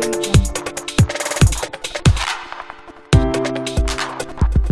Future.